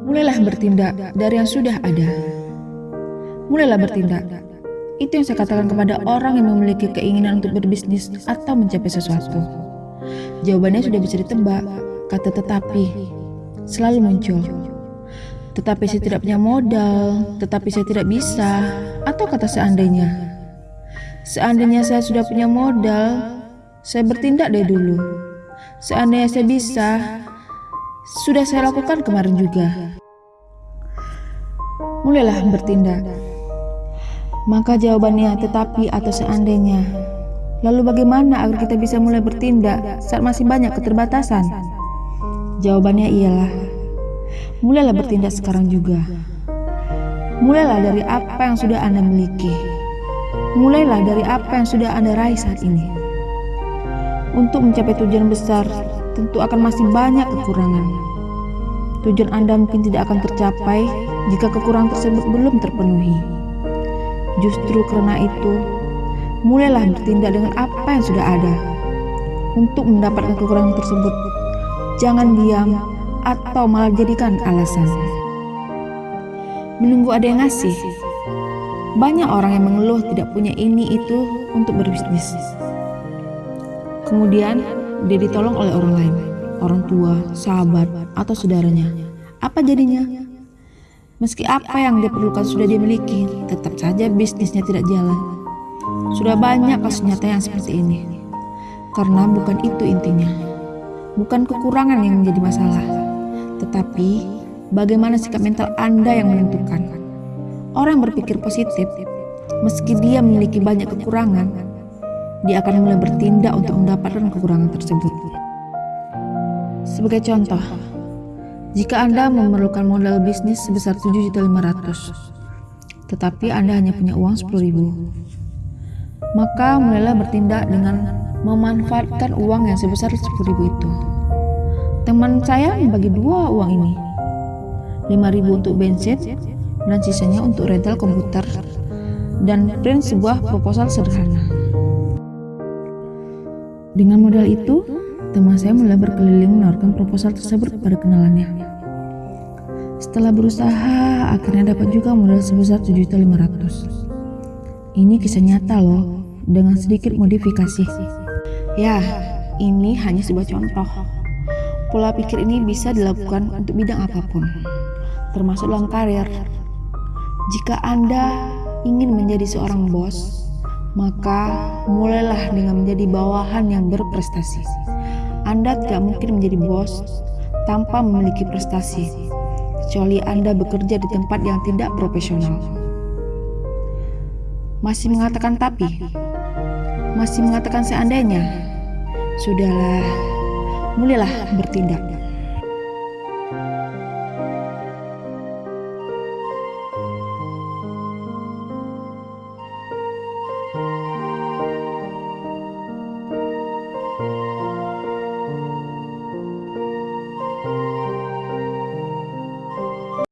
Mulailah bertindak dari yang sudah ada. Mulailah bertindak. Itu yang saya katakan kepada orang yang memiliki keinginan untuk berbisnis atau mencapai sesuatu. Jawabannya sudah bisa ditebak, kata tetapi selalu muncul. Tetapi saya tidak punya modal, tetapi saya tidak bisa, atau kata seandainya. Seandainya saya sudah punya modal, saya bertindak dari dulu. Seandainya saya bisa, sudah saya lakukan kemarin juga. Mulailah bertindak. Maka jawabannya tetapi atau seandainya. Lalu bagaimana agar kita bisa mulai bertindak saat masih banyak keterbatasan? Jawabannya ialah mulailah bertindak sekarang juga. Mulailah dari apa yang sudah Anda miliki. Mulailah dari apa yang sudah Anda raih saat ini. Untuk mencapai tujuan besar, tentu akan masih banyak kekurangan. Tujuan Anda mungkin tidak akan tercapai jika kekurangan tersebut belum terpenuhi. Justru karena itu, mulailah bertindak dengan apa yang sudah ada. Untuk mendapatkan kekurangan tersebut, jangan diam atau malah jadikan alasan. Menunggu ada yang ngasih. Banyak orang yang mengeluh tidak punya ini itu untuk berbisnis. Kemudian, dia ditolong oleh orang lain, orang tua, sahabat, atau saudaranya. Apa jadinya? Meski apa yang dia perlukan sudah dia miliki, tetap saja bisnisnya tidak jalan. Sudah banyak kasus nyata yang seperti ini. Karena bukan itu intinya. Bukan kekurangan yang menjadi masalah, tetapi bagaimana sikap mental Anda yang menentukan. Orang berpikir positif, meski dia memiliki banyak kekurangan, dia akan mulai bertindak untuk mendapatkan kekurangan tersebut. Sebagai contoh, jika Anda memerlukan modal bisnis sebesar 7.500, tetapi Anda hanya punya uang 10.000, maka mulailah bertindak dengan memanfaatkan uang yang sebesar 10.000 itu. Teman saya membagi dua uang ini, 5.000 untuk bensin dan sisanya untuk rental komputer dan print sebuah proposal sederhana. Dengan modal itu, teman saya mulai berkeliling menawarkan proposal tersebut kepada kenalannya. Setelah berusaha, akhirnya dapat juga modal sebesar 7.500. Ini kisah nyata loh, dengan sedikit modifikasi. Ya, ini hanya sebuah contoh. Pola pikir ini bisa dilakukan untuk bidang apa pun, termasuk dalam karir. Jika Anda ingin menjadi seorang bos, maka mulailah dengan menjadi bawahan yang berprestasi. Anda tidak mungkin menjadi bos tanpa memiliki prestasi, kecuali Anda bekerja di tempat yang tidak profesional. Masih mengatakan tapi, masih mengatakan seandainya, sudahlah, mulailah bertindak.